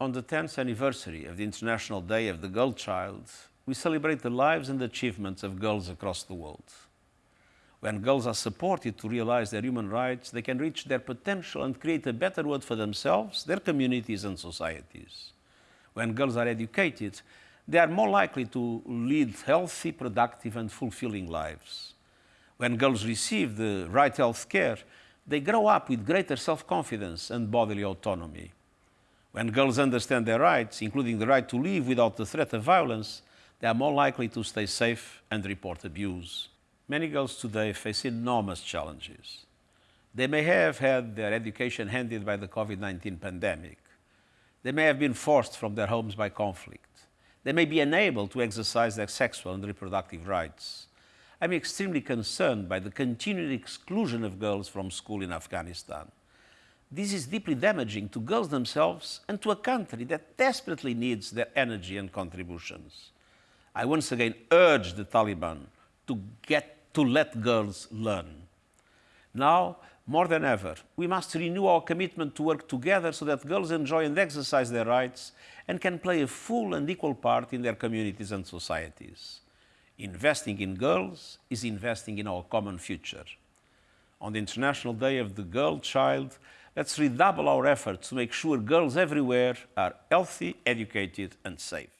On the 10th anniversary of the International Day of the Girl Child, we celebrate the lives and achievements of girls across the world. When girls are supported to realize their human rights, they can reach their potential and create a better world for themselves, their communities and societies. When girls are educated, they are more likely to lead healthy, productive and fulfilling lives. When girls receive the right health care, they grow up with greater self-confidence and bodily autonomy. When girls understand their rights, including the right to live without the threat of violence, they are more likely to stay safe and report abuse. Many girls today face enormous challenges. They may have had their education handed by the COVID-19 pandemic. They may have been forced from their homes by conflict. They may be unable to exercise their sexual and reproductive rights. I'm extremely concerned by the continued exclusion of girls from school in Afghanistan. This is deeply damaging to girls themselves and to a country that desperately needs their energy and contributions. I once again urge the Taliban to, get, to let girls learn. Now, more than ever, we must renew our commitment to work together so that girls enjoy and exercise their rights and can play a full and equal part in their communities and societies. Investing in girls is investing in our common future. On the International Day of the Girl Child, let's redouble our efforts to make sure girls everywhere are healthy, educated and safe.